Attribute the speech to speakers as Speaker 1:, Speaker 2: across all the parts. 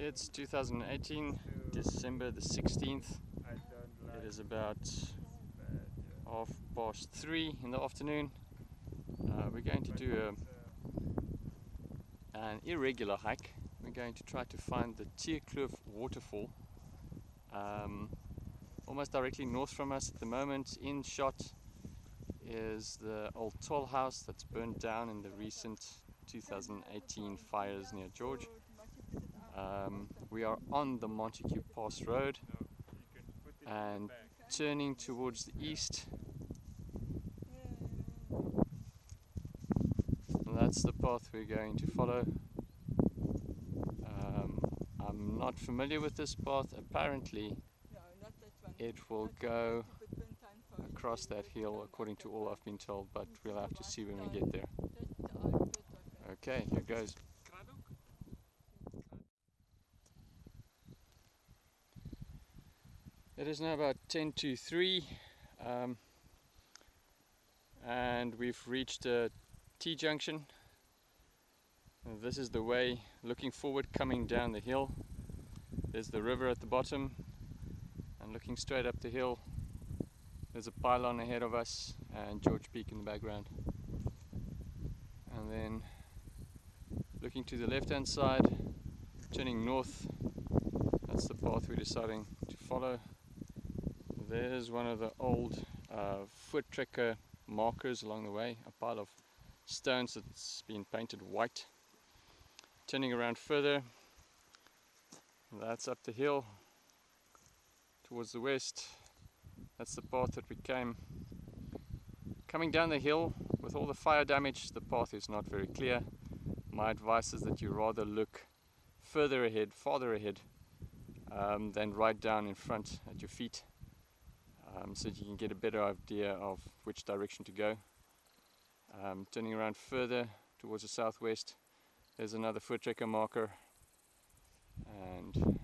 Speaker 1: It's 2018, December the 16th. It is about half past three in the afternoon. Uh, we're going to do a, an irregular hike. We're going to try to find the Tierkloof waterfall. Um, almost directly north from us at the moment in shot is the old toll house that's burned down in the recent 2018 fires near George. Um, we are on the Montagu Pass Road and turning towards the east. That's the path we're going to follow. Um, I'm not familiar with this path. Apparently, it will go across that hill according to all I've been told, but we'll have to see when we get there. Okay, here goes. It is now about 10 to 3 um, and we've reached a T-junction. This is the way looking forward coming down the hill. There's the river at the bottom and looking straight up the hill there's a pylon ahead of us and George Peak in the background. And then looking to the left hand side, turning north, that's the path we're deciding to follow. There's one of the old uh, Voortrekker markers along the way, a pile of stones that's been painted white. Turning around further, that's up the hill towards the west. That's the path that we came. Coming down the hill with all the fire damage, the path is not very clear. My advice is that you rather look further ahead, farther ahead, um, than right down in front at your feet um, so you can get a better idea of which direction to go. Um, turning around further towards the southwest, there's another Voortrekker marker and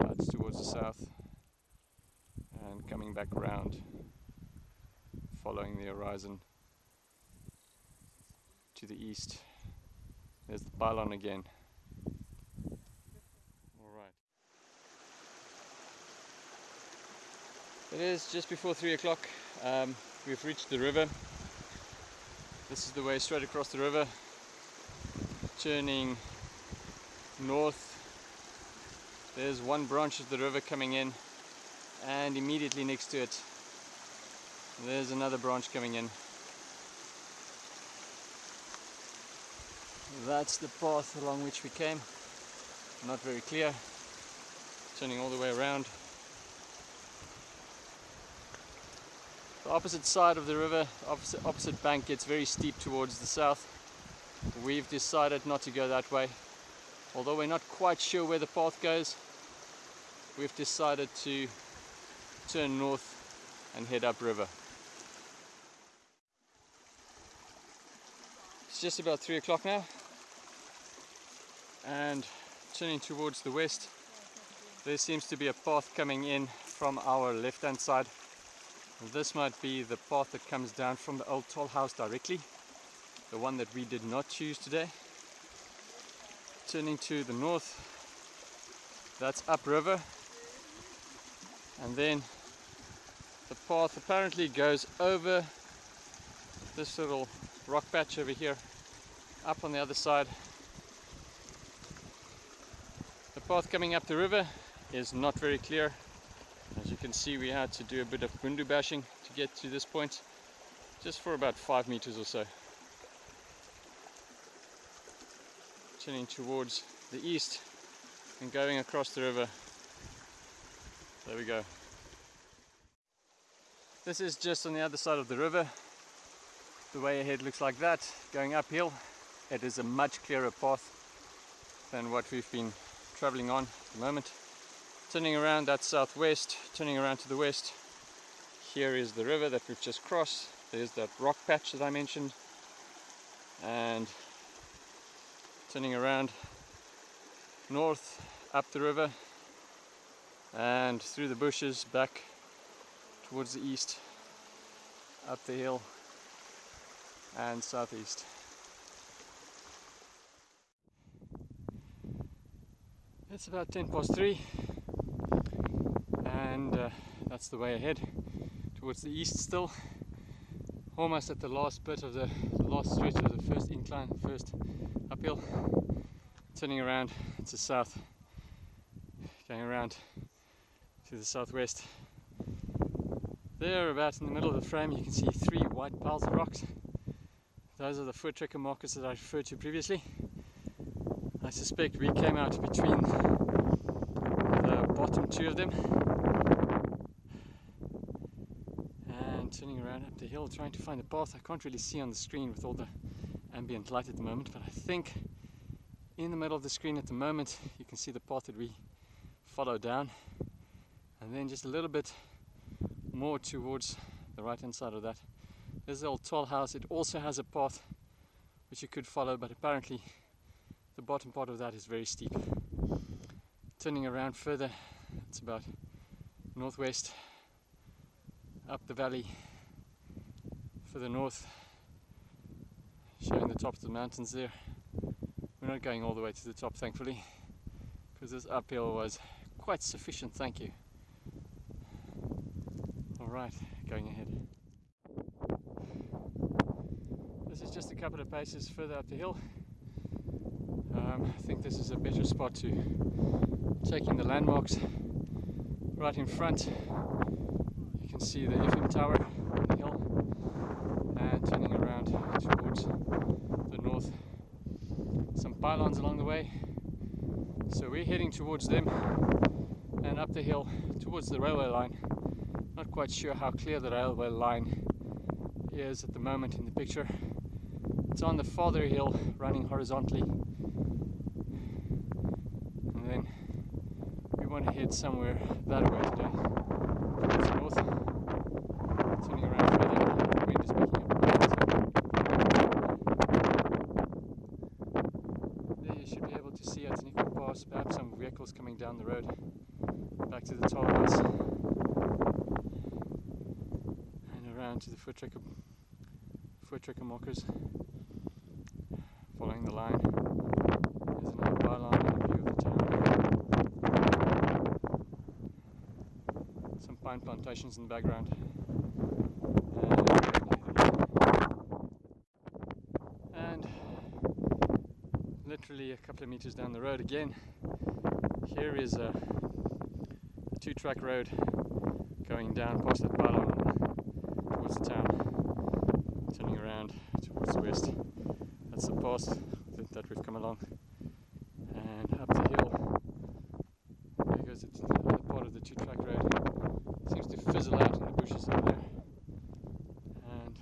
Speaker 1: that's towards the south and coming back around following the horizon to the east. There's the pylon again. It is just before three o'clock. Um, we've reached the river. This is the way straight across the river, turning north. There's one branch of the river coming in, and immediately next to it, there's another branch coming in. That's the path along which we came. Not very clear. Turning all the way around. The opposite side of the river, opposite, opposite bank gets very steep towards the south. We've decided not to go that way. Although we're not quite sure where the path goes, we've decided to turn north and head upriver. It's just about three o'clock now and turning towards the west there seems to be a path coming in from our left hand side this might be the path that comes down from the old toll house directly, the one that we did not choose today. Turning to the north, that's upriver, and then the path apparently goes over this little rock patch over here, up on the other side. The path coming up the river is not very clear you can see we had to do a bit of bundu bashing to get to this point, just for about 5 meters or so. Turning towards the east and going across the river. There we go. This is just on the other side of the river. The way ahead looks like that, going uphill. It is a much clearer path than what we've been traveling on at the moment turning around that southwest, turning around to the west. Here is the river that we've just crossed. There's that rock patch that I mentioned. And turning around north up the river and through the bushes back towards the east, up the hill and southeast. It's about 10 past 3 and uh, that's the way ahead. Towards the east still. Almost at the last bit of the, the last stretch of the first incline first uphill. Turning around to south. Going around to the southwest. There about in the middle of the frame you can see three white piles of rocks. Those are the Voortrekker markers that I referred to previously. I suspect we came out between the bottom two of them and turning around up the hill trying to find the path I can't really see on the screen with all the ambient light at the moment but I think in the middle of the screen at the moment you can see the path that we follow down. And then just a little bit more towards the right hand side of that. There's the old tall house. It also has a path which you could follow but apparently the bottom part of that is very steep. Turning around further it's about northwest up the valley further north showing the top of the mountains there. We're not going all the way to the top thankfully because this uphill was quite sufficient thank you. All right going ahead. This is just a couple of paces further up the hill. Um, I think this is a better spot to take in the landmarks. Right in front you can see the FM tower on the hill and turning around towards the north pylons along the way. So we're heading towards them and up the hill towards the railway line. Not quite sure how clear the railway line is at the moment in the picture. It's on the farther hill running horizontally. And then we want to head somewhere that way today towards north turning around further the wind is picking up there you should be able to see at an equal pass perhaps some vehicles coming down the road back to the toll house and around to the Voortrekker, foot tracker markers following the line. There's another pylon and a view of the town. Some pine plantations in the background. And, and literally a couple of meters down the road again, here is a, a two-track road going down past that pylon towards the town, turning around towards the west. That's the path that, that we've come along and up the hill there goes the other part of the two track road seems to fizzle out in the bushes over there and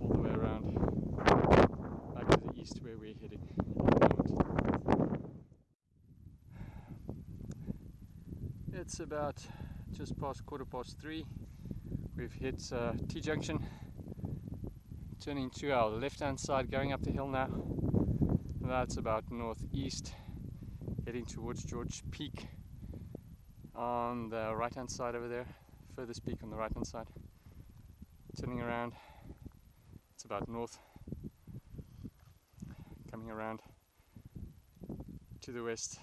Speaker 1: all the way around back to the east where we're heading it's about just past quarter past three. We've hit uh, T-junction. Turning to our left hand side going up the hill now. That's about northeast heading towards George Peak. On the right hand side over there furthest peak on the right hand side. Turning around it's about north. Coming around to the west.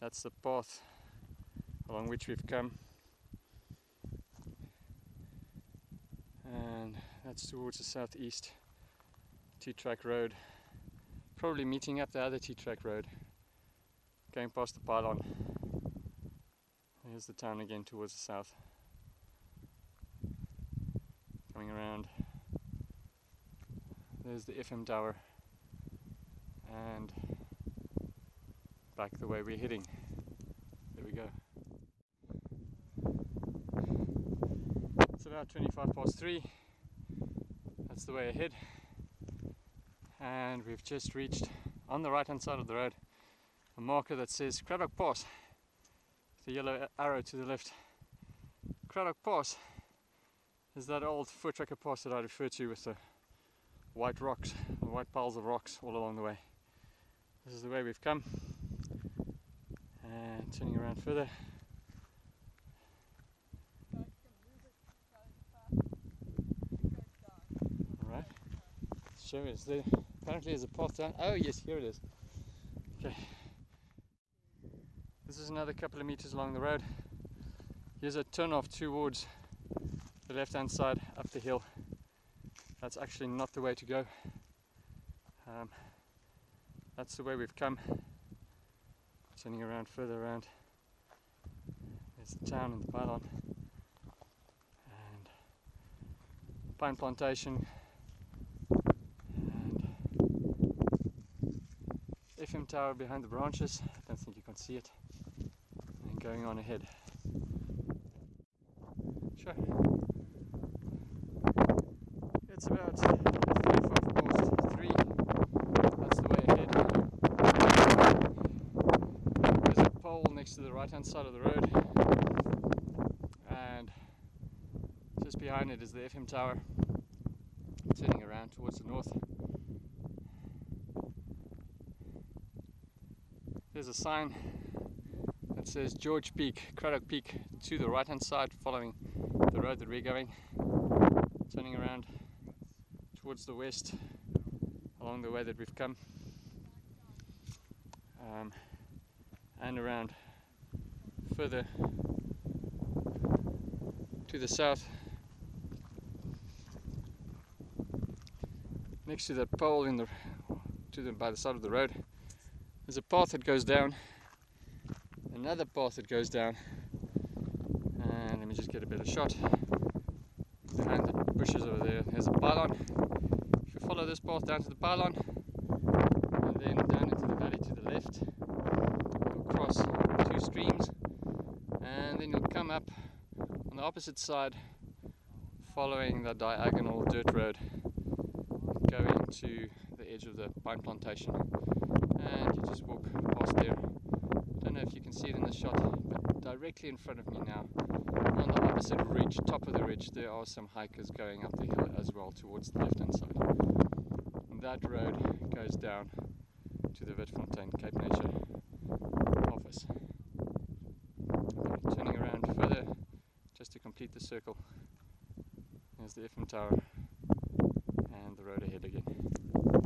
Speaker 1: That's the path along which we've come. And that's towards the southeast T-track road. Probably meeting up the other T-track road. Going past the pylon. There's the town again towards the south. Coming around. There's the FM tower. And back the way we're heading. There we go about 25 past 3 that's the way ahead and we've just reached on the right hand side of the road a marker that says Cradock Pass the yellow arrow to the left Cradock Pass is that old Voortrekker pass that I referred to with the white rocks, the white piles of rocks all along the way. This is the way we've come. And turning around further. Alright. There. Apparently there's a path down. Oh yes, here it is. Okay. This is another couple of meters along the road. Here's a turn off towards the left hand side up the hill. That's actually not the way to go. Um, that's the way we've come. Turning around further around. There's the town and the pylon. And pine plantation. And FM tower behind the branches. I don't think you can see it. And going on ahead. Sure. It's about three, five past three. That's the way ahead. There's a pole next to the right hand side of the road. And just behind it is the FM tower. Turning around towards the north. There's a sign that says George Peak, Cradock Peak to the right hand side following the road that we're going. Turning around towards the west along the way that we've come. Um, and around further to the south next to that pole in the to the by the side of the road there's a path that goes down. Another path that goes down. And let me just get a better shot. Behind the bushes over there there's a pylon. If you follow this path down to the pylon and then down into the valley to the left you'll cross two streams and then you'll come up on the opposite side following the diagonal dirt road going to the edge of the pine plantation and you just walk past there. I don't know if you can see it in the shot but directly in front of me now on the opposite ridge top of the ridge there are some hikers going up the hill as well towards the left hand side. And that road goes down to the Witfontein Cape Nature office. Okay, turning around further just to complete the circle there's the FM tower and the road ahead again.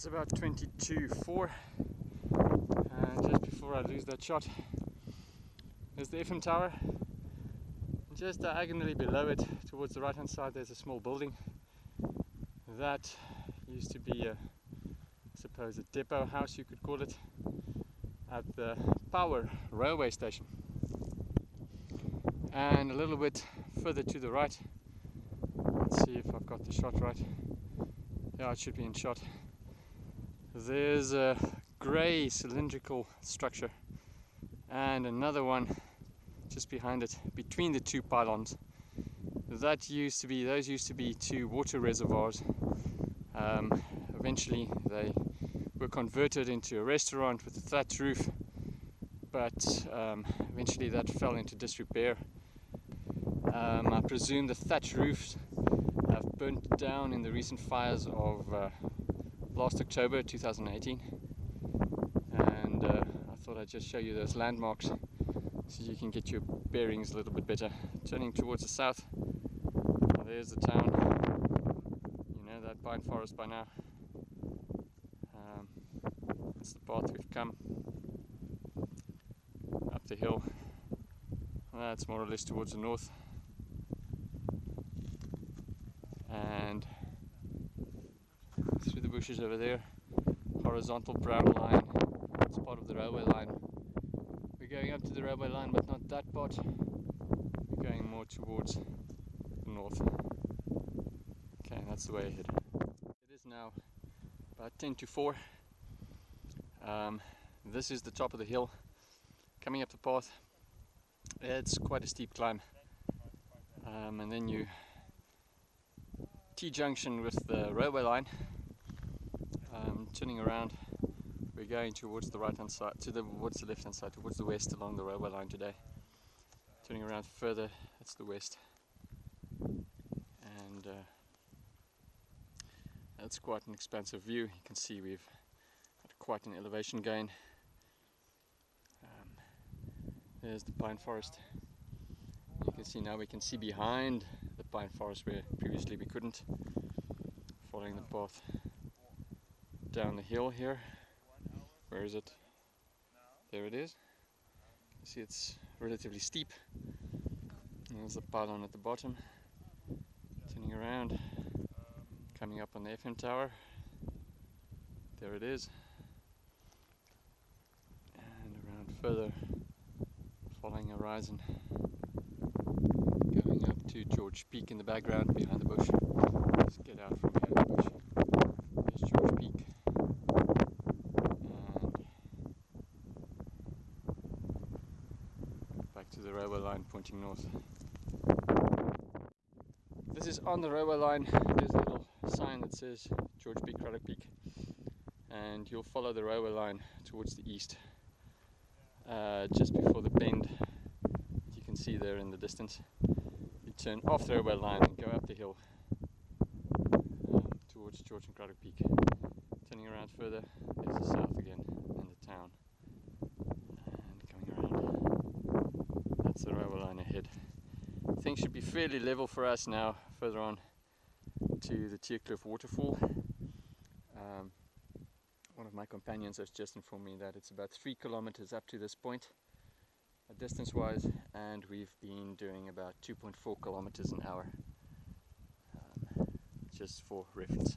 Speaker 1: It's about 22.4 and just before I lose that shot there's the FM tower. Just diagonally below it towards the right hand side there's a small building that used to be a I suppose a depot house you could call it at the power railway station. And a little bit further to the right let's see if I've got the shot right. Yeah it should be in shot there's a grey cylindrical structure and another one just behind it between the two pylons. That used to be those used to be two water reservoirs. Um, eventually they were converted into a restaurant with a thatch roof but um, eventually that fell into disrepair. Um, I presume the thatch roofs have burnt down in the recent fires of uh, last October 2018 and uh, I thought I'd just show you those landmarks so you can get your bearings a little bit better. Turning towards the south, there's the town, you know that pine forest by now. Um, that's the path we've come up the hill. That's more or less towards the north. and through the bushes over there. Horizontal brown line. It's part of the railway line. We're going up to the railway line but not that part. We're going more towards the north. Okay that's the way ahead. It is now about 10 to 4 um, this is the top of the hill. Coming up the path it's quite a steep climb. Um, and then you T-junction with the railway line. Um, turning around, we're going towards the right hand side, to the towards the left hand side, towards the west along the railway line today. Turning around further, that's the west. And uh, that's quite an expansive view. You can see we've had quite an elevation gain. Um, there's the pine forest. You can see now we can see behind the pine forest where previously we couldn't. Following the path down the hill here. Where is it? There it is. You see it's relatively steep. There's the pylon at the bottom. Turning around, coming up on the FM tower. There it is. And around further, following horizon. Going up to George Peak in the background behind the bush. Let's get out from behind the bush. There's George Peak. And back to the railway line pointing north. This is on the railway line. There's a little sign that says George Peak, Cradock Peak. And you'll follow the railway line towards the east. Uh, just before the bend you can see there in the distance. You turn off the railway line and go up the hill um, towards George and Cradock Peak. Turning around further, there's the south again and the town. And coming around, that's the railway ahead. Things should be fairly level for us now, further on to the Tierkloof waterfall. Um, one of my companions has just informed me that it's about three kilometers up to this point, uh, distance wise, and we've been doing about 2.4 kilometers an hour, um, just for reference.